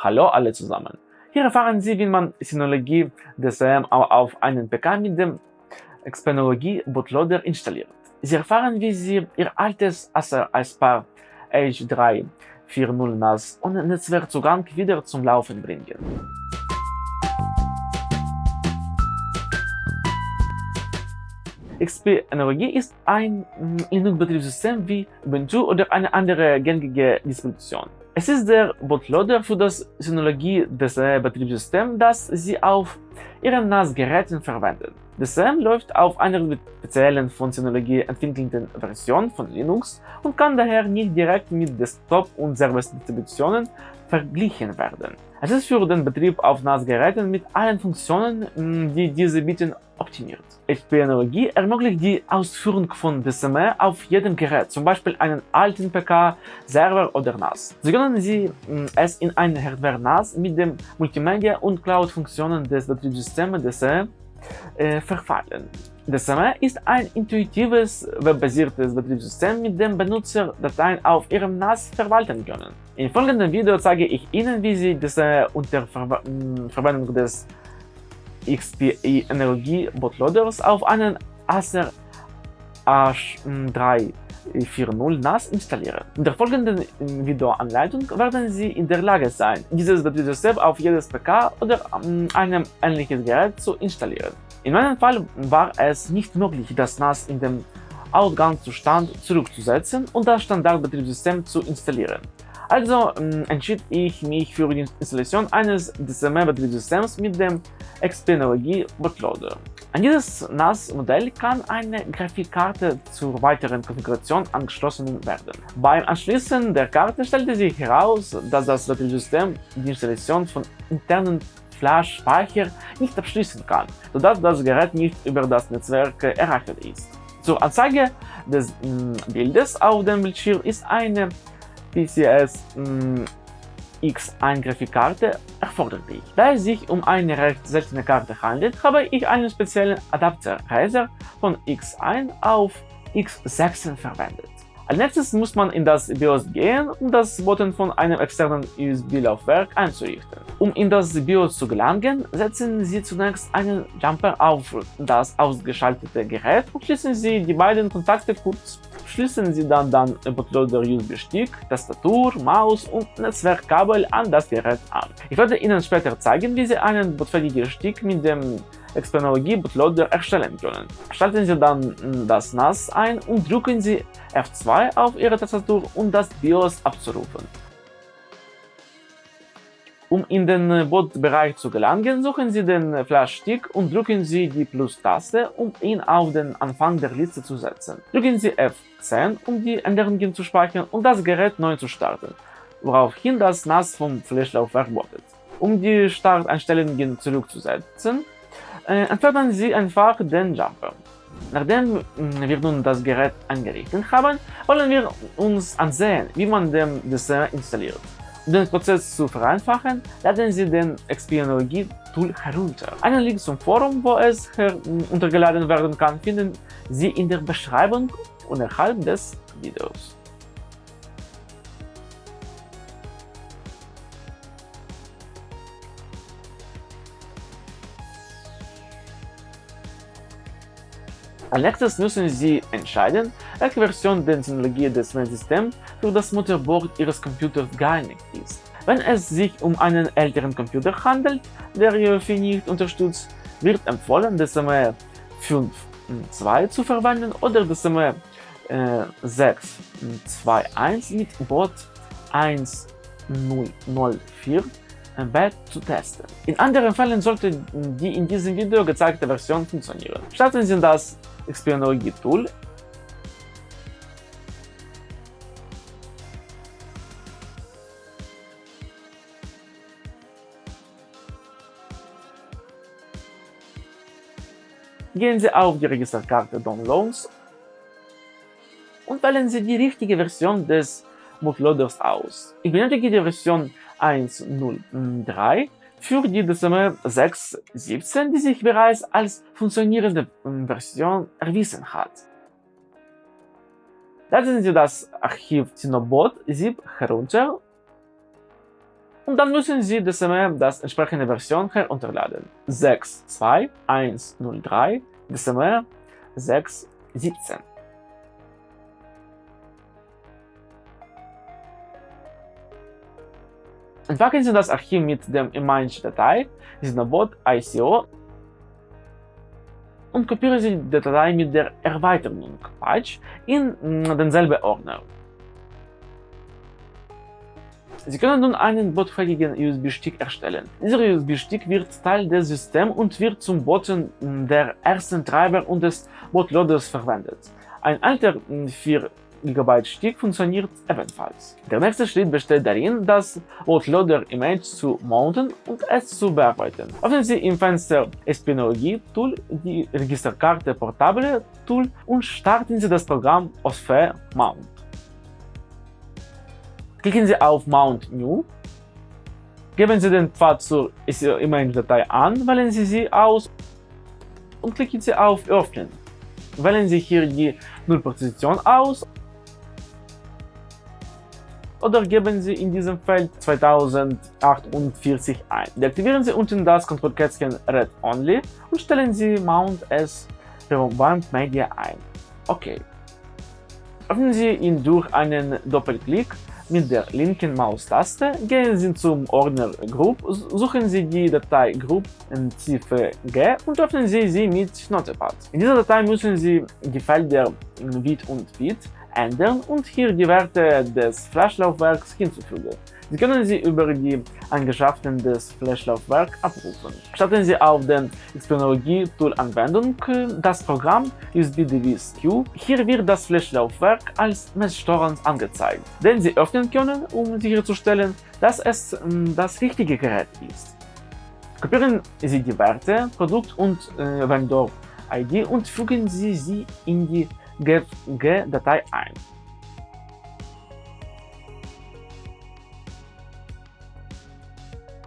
Hallo alle zusammen! Hier erfahren Sie, wie man Synologie DSM auf einen PK mit dem Xpenologie Bootloader installiert. Sie erfahren, wie Sie Ihr altes Acer Aspar H340 NAS ohne Netzwerkzugang wieder zum Laufen bringen. XP Energie ist ein Linux-Betriebssystem wie Ubuntu oder eine andere gängige Distribution. Es ist der Bootloader für das Synologie des Betriebssystems, das Sie auf Ihren NAS-Geräten verwenden. DSM läuft auf einer speziellen von Synologie entwickelten Version von Linux und kann daher nicht direkt mit Desktop- und Service-Distributionen verglichen werden. Es ist für den Betrieb auf NAS-Geräten mit allen Funktionen, die diese bieten, optimiert. XP-Energie ermöglicht die Ausführung von DSME auf jedem Gerät, zum Beispiel einen alten PC, Server oder NAS. Sie können Sie es in ein Hardware-NAS mit den Multimedia- und Cloud-Funktionen des Betriebssystems DSE äh, verfallen. DSME ist ein intuitives, webbasiertes Betriebssystem, mit dem Benutzer Dateien auf ihrem NAS verwalten können. Im folgenden Video zeige ich Ihnen, wie Sie DSME unter Ver Verwendung des XPE Energie Bootloaders auf einen Acer H340 NAS installieren. In der folgenden Videoanleitung werden Sie in der Lage sein, dieses Betriebssystem auf jedes PK oder einem ähnlichen Gerät zu installieren. In meinem Fall war es nicht möglich, das NAS in dem Ausgangszustand zurückzusetzen und das Standardbetriebssystem zu installieren. Also entschied ich mich für die Installation eines DSM-Betriebssystems mit dem Xpenology Bootloader. An dieses NAS-Modell kann eine Grafikkarte zur weiteren Konfiguration angeschlossen werden. Beim Anschließen der Karte stellte sich heraus, dass das Betriebssystem die Installation von internen Flash-Speicher nicht abschließen kann, sodass das Gerät nicht über das Netzwerk erreicht ist. Zur Anzeige des Bildes auf dem Bildschirm ist eine PCS X1 Grafikkarte erforderlich. Da es sich um eine recht seltene Karte handelt, habe ich einen speziellen Adapter Razer von X1 auf X6 verwendet. Als nächstes muss man in das BIOS gehen, um das Button von einem externen USB-Laufwerk einzurichten. Um in das BIOS zu gelangen, setzen Sie zunächst einen Jumper auf das ausgeschaltete Gerät und schließen Sie die beiden Kontakte kurz. Schließen Sie dann dann Bootloader USB-Stick, Tastatur, Maus und Netzwerkkabel an das Gerät an. Ich werde Ihnen später zeigen, wie Sie einen bootfähigen Stick mit dem Xpenology Bootloader erstellen können. Schalten Sie dann das NAS ein und drücken Sie F2 auf Ihre Tastatur, um das BIOS abzurufen. Um in den Bootbereich zu gelangen, suchen Sie den Flash-Stick und drücken Sie die Plus-Taste, um ihn auf den Anfang der Liste zu setzen. Drücken Sie F10, um die Änderungen zu speichern und das Gerät neu zu starten, woraufhin das NAS vom Flashlaufwerk bootet. Um die Starteinstellungen zurückzusetzen, äh, entfernen Sie einfach den Jumper. Nachdem wir nun das Gerät eingerichtet haben, wollen wir uns ansehen, wie man den Dessert installiert. Um den Prozess zu vereinfachen, laden Sie den Xpenology Tool herunter. Einen Link zum Forum, wo es heruntergeladen werden kann, finden Sie in der Beschreibung unterhalb des Videos. Als nächstes müssen Sie entscheiden, welche Version der Technologie des Systems für das Motherboard Ihres Computers geeignet ist. Wenn es sich um einen älteren Computer handelt, der UEFI nicht unterstützt, wird empfohlen, DSME 5.2 zu verwenden oder DSME äh, 6.2.1 mit Boot 1.0.04 Embed zu testen. In anderen Fällen sollte die in diesem Video gezeigte Version funktionieren. Starten Sie das Xpenology Gehen Sie auf die Registerkarte Downloads und wählen Sie die richtige Version des Bootloaders aus. Ich benötige die Version 1.0.3 für die DSM 6.17, die sich bereits als funktionierende Version erwiesen hat. Laden Sie das Archiv Cinobot ZIP herunter und dann müssen Sie DSM das entsprechende Version herunterladen. 6.2.1.03 DSM 6.17 Entpacken Sie das Archiv mit der Image-Datei Sinobot ICO und kopieren Sie die Datei mit der Erweiterung Patch in denselben Ordner. Sie können nun einen botfähigen USB-Stick erstellen. Dieser USB-Stick wird Teil des Systems und wird zum Booten der ersten Treiber und des Bootloaders verwendet. Ein alter 4 GB Stick funktioniert ebenfalls. Der nächste Schritt besteht darin, das Bootloader-Image zu mounten und es zu bearbeiten. Öffnen Sie im Fenster Espionologie-Tool die Registerkarte Portable Tool und starten Sie das Programm OSFE Mount. Klicken Sie auf Mount New, geben Sie den Pfad zur Image-Datei an, wählen Sie sie aus und klicken Sie auf Öffnen. Wählen Sie hier die Nullposition aus oder geben Sie in diesem Feld 2048 ein. Deaktivieren Sie unten das Kontrollkästchen Red Only und stellen Sie Mount as Remote Media ein. Okay. Öffnen Sie ihn durch einen Doppelklick mit der linken Maustaste, gehen Sie zum Ordner Group, suchen Sie die Datei Group in Ziffer G und öffnen Sie sie mit Notepad. In dieser Datei müssen Sie die Felder Width und Width ändern und hier die Werte des Flashlaufwerks hinzufügen. Sie können sie über die Eigenschaften des Flashlaufwerks abrufen. Starten Sie auf den Xpenologie-Tool-Anwendung das Programm USB-DVS-Q. Hier wird das Flashlaufwerk als Messsteuerung angezeigt, den Sie öffnen können, um sicherzustellen, dass es ähm, das richtige Gerät ist. Kopieren Sie die Werte, Produkt- und äh, Vendor-ID und fügen Sie sie in die GFG-Datei ein.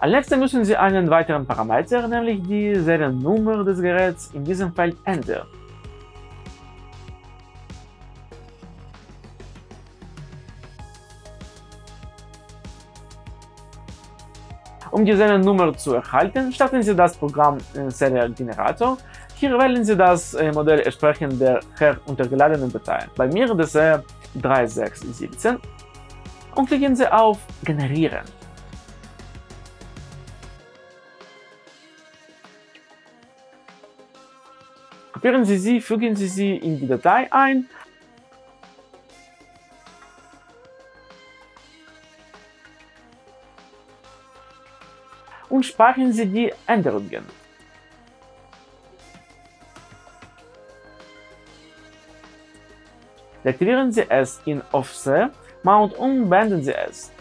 Als nächstes müssen Sie einen weiteren Parameter, nämlich die Seriennummer des Geräts, in diesem Feld ändern. Um die Seriennummer zu erhalten, starten Sie das Programm Serial Generator hier wählen Sie das äh, Modell entsprechend der heruntergeladenen Datei. Bei mir das ist 3617 und klicken Sie auf Generieren. Kopieren Sie sie, fügen Sie sie in die Datei ein und speichern Sie die Änderungen. Deaktivieren Sie es in Offset Mount und beenden Sie es.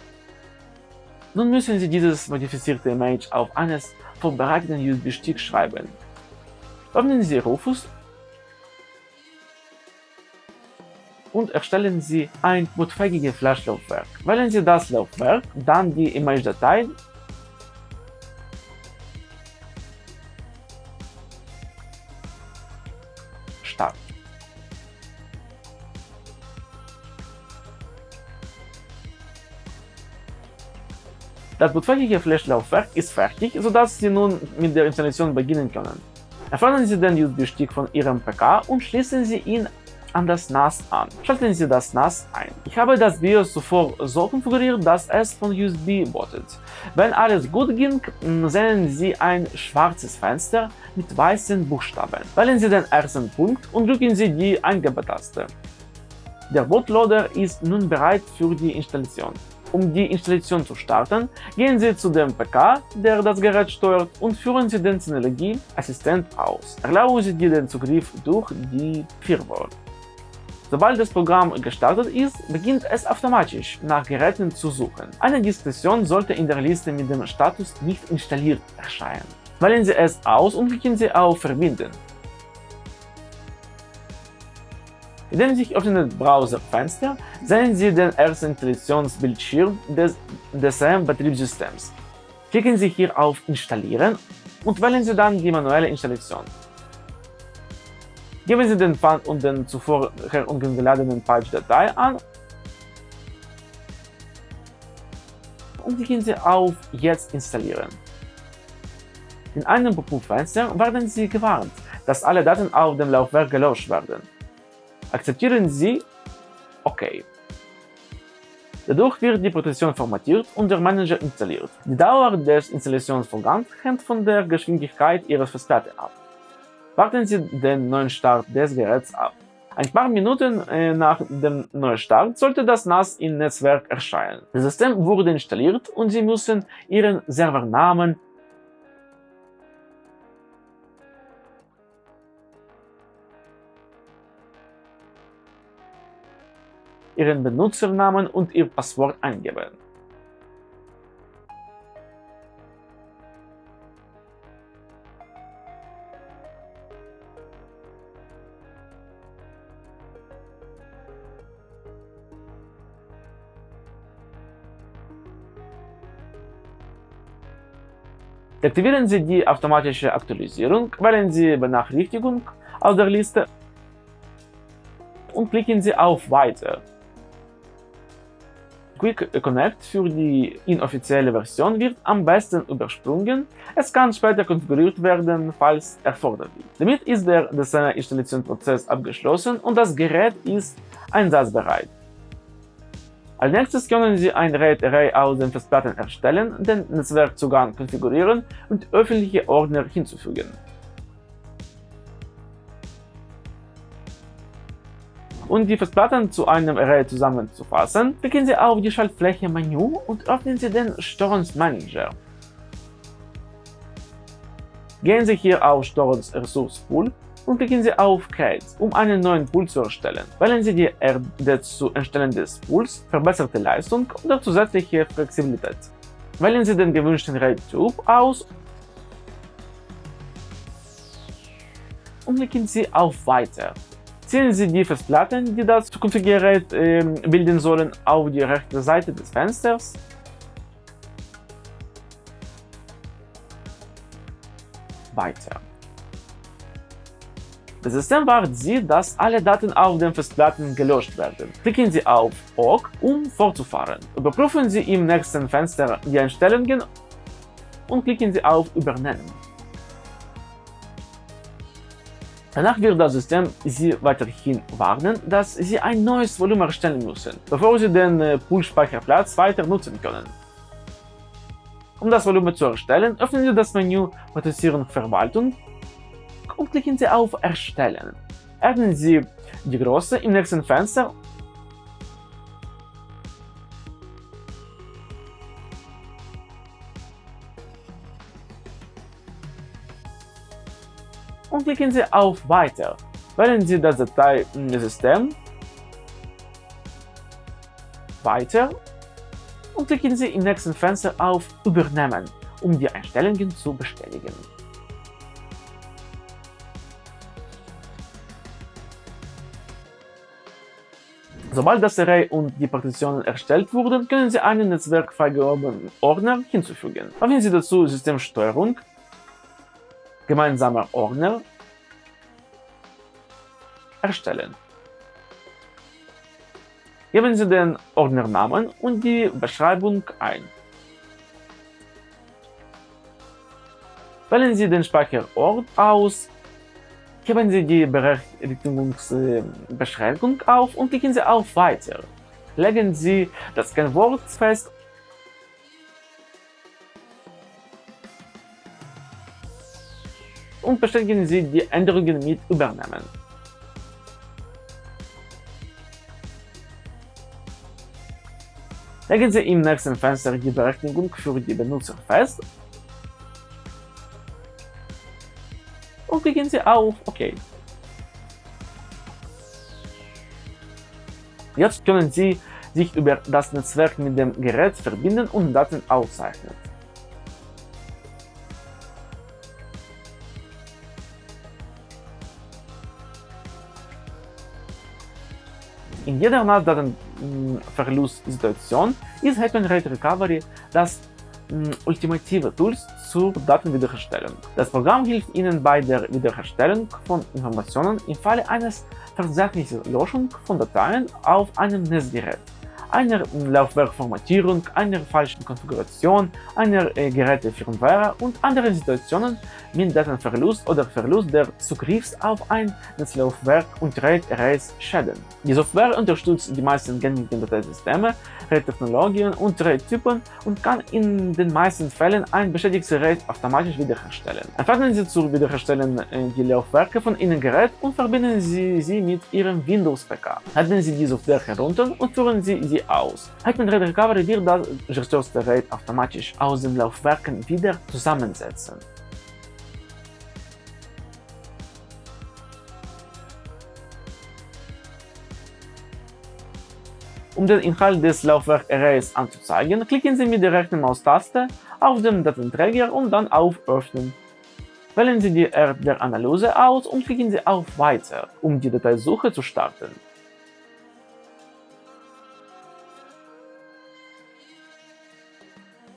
Nun müssen Sie dieses modifizierte Image auf eines vorbereiteten USB-Stick schreiben. Öffnen Sie Rufus und erstellen Sie ein bootfähiges Flash-Laufwerk. Wählen Sie das Laufwerk, dann die Image-Datei Start. Das bootfähige Flash-Laufwerk ist fertig, sodass Sie nun mit der Installation beginnen können. Entfernen Sie den USB-Stick von Ihrem PK und schließen Sie ihn an das NAS an. Schalten Sie das NAS ein. Ich habe das BIOS zuvor so konfiguriert, dass es von USB bootet. Wenn alles gut ging, sehen Sie ein schwarzes Fenster mit weißen Buchstaben. Wählen Sie den ersten Punkt und drücken Sie die Eingabetaste. Der Bootloader ist nun bereit für die Installation. Um die Installation zu starten, gehen Sie zu dem PK, der das Gerät steuert, und führen Sie den Synologie-Assistent aus. Erlauben Sie dir den Zugriff durch die Firewall. Sobald das Programm gestartet ist, beginnt es automatisch nach Geräten zu suchen. Eine Diskussion sollte in der Liste mit dem Status nicht installiert erscheinen. Wählen Sie es aus und klicken Sie auf Verbinden. In sich öffnenden Browserfenster sehen Sie den ersten Installationsbildschirm des DSM-Betriebssystems. Klicken Sie hier auf Installieren und wählen Sie dann die manuelle Installation. Geben Sie den Pfad und den zuvor heruntergeladenen Patch-Datei an und klicken Sie auf Jetzt installieren. In einem Pop-up-Fenster werden Sie gewarnt, dass alle Daten auf dem Laufwerk gelöscht werden. Akzeptieren Sie OK. Dadurch wird die Partition formatiert und der Manager installiert. Die Dauer des Installationsvorgangs hängt von der Geschwindigkeit Ihres Festplatte ab. Warten Sie den neuen Start des Geräts ab. Ein paar Minuten äh, nach dem Neustart sollte das NAS im Netzwerk erscheinen. Das System wurde installiert und Sie müssen Ihren Servernamen Ihren Benutzernamen und Ihr Passwort eingeben. Deaktivieren Sie die automatische Aktualisierung, wählen Sie Benachrichtigung aus der Liste und klicken Sie auf Weiter. Quick Connect für die inoffizielle Version wird am besten übersprungen, es kann später konfiguriert werden, falls erforderlich. Damit ist der Designer-Installationsprozess abgeschlossen und das Gerät ist einsatzbereit. Als nächstes können Sie ein RAID-Array aus den Festplatten erstellen, den Netzwerkzugang konfigurieren und öffentliche Ordner hinzufügen. Um die Festplatten zu einem Array zusammenzufassen, klicken Sie auf die Schaltfläche Menü und öffnen Sie den Steuerungsmanager. Gehen Sie hier auf Steuerungsressource-Pool und klicken Sie auf Create, um einen neuen Pool zu erstellen. Wählen Sie die RD zu erstellen des Pools, verbesserte Leistung oder zusätzliche Flexibilität. Wählen Sie den gewünschten RAID-Typ aus und klicken Sie auf Weiter. Ziehen Sie die Festplatten, die das zukünftige äh, bilden sollen, auf die rechte Seite des Fensters. Weiter. Das System sieht, dass alle Daten auf den Festplatten gelöscht werden. Klicken Sie auf OK, um fortzufahren. Überprüfen Sie im nächsten Fenster die Einstellungen und klicken Sie auf Übernehmen. Danach wird das System Sie weiterhin warnen, dass Sie ein neues Volumen erstellen müssen, bevor Sie den äh, Pool-Speicherplatz weiter nutzen können. Um das Volumen zu erstellen, öffnen Sie das Menü Prozessierung Verwaltung und klicken Sie auf Erstellen. Erhöhen Sie die Größe im nächsten Fenster und klicken Sie auf Weiter. Wählen Sie das Dateisystem Weiter und klicken Sie im nächsten Fenster auf Übernehmen, um die Einstellungen zu bestätigen. Sobald das Array und die Partitionen erstellt wurden, können Sie einen netzwerkfreigegebenen Ordner hinzufügen. Wählen Sie dazu Systemsteuerung gemeinsamer Ordner erstellen. Geben Sie den Ordnernamen und die Beschreibung ein. Wählen Sie den Speicherort aus, geben Sie die Berechtigungsbeschränkung auf und klicken Sie auf Weiter. Legen Sie das Kennwort fest und bestätigen Sie die Änderungen mit Übernehmen. Legen Sie im nächsten Fenster die Berechtigung für die Benutzer fest und klicken Sie auf OK. Jetzt können Sie sich über das Netzwerk mit dem Gerät verbinden und Daten aufzeichnen. In jeder NAS-Datenverlustsituation ist Hetman RAID Recovery das ultimative Tool zur Datenwiederherstellung. Das Programm hilft Ihnen bei der Wiederherstellung von Informationen im Falle eines tatsächlichen Löschung von Dateien auf einem Netzgerät. einer Laufwerkformatierung, einer falschen Konfiguration, einer äh, Gerätefirmware und anderen Situationen mit Datenverlust oder Verlust der Zugriffs auf ein Netzlaufwerk und RAID-Erase-Schäden. Die Software unterstützt die meisten gängigen Dateisysteme, RAID-Technologien und RAID-Typen und kann in den meisten Fällen ein beschädigtes RAID automatisch wiederherstellen. Entfernen Sie zur Wiederherstellen äh, die Laufwerke von Ihrem Gerät und verbinden Sie sie mit Ihrem Windows-PK. Laden Sie die Software herunter und führen Sie sie aus. Hetman RAID Recovery wird das gestürzte RAID automatisch aus den Laufwerken wieder zusammensetzen. Um den Inhalt des Laufwerk-Arrays anzuzeigen, klicken Sie mit der rechten Maustaste auf den Datenträger und dann auf Öffnen. Wählen Sie die Art der Analyse aus und klicken Sie auf Weiter, um die Dateisuche zu starten.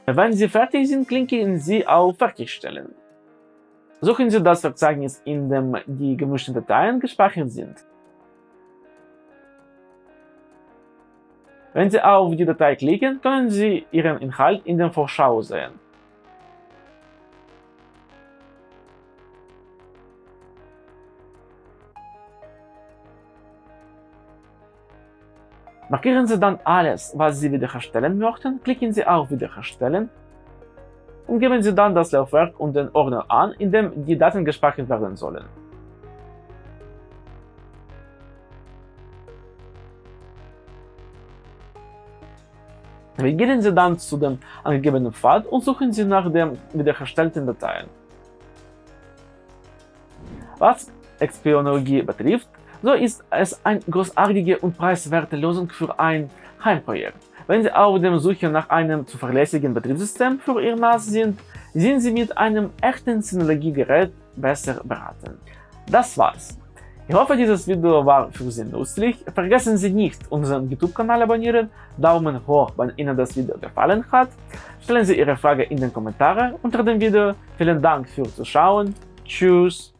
Wenn Sie fertig sind, klicken Sie auf Fertigstellen. Suchen Sie das Verzeichnis, in dem die gemischten Dateien gespeichert sind. Wenn Sie auf die Datei klicken, können Sie ihren Inhalt in der Vorschau sehen. Markieren Sie dann alles, was Sie wiederherstellen möchten, klicken Sie auf Wiederherstellen und geben Sie dann das Laufwerk und den Ordner an, in dem die Daten gespeichert werden sollen. Navigieren Sie dann zu dem angegebenen Pfad und suchen Sie nach den wiederhergestellten Dateien. Was Xpionologie betrifft, so ist es eine großartige und preiswerte Lösung für ein Heimprojekt. Wenn Sie auf der Suche nach einem zuverlässigen Betriebssystem für Ihr NAS sind, sind Sie mit einem echten Synologiegerät besser beraten. Das war's. Ich hoffe, dieses Video war für Sie nützlich. Vergessen Sie nicht, unseren YouTube-Kanal abonnieren, Daumen hoch, wenn Ihnen das Video gefallen hat. Stellen Sie Ihre Frage in den Kommentaren unter dem Video. Vielen Dank fürs Zuschauen. Tschüss.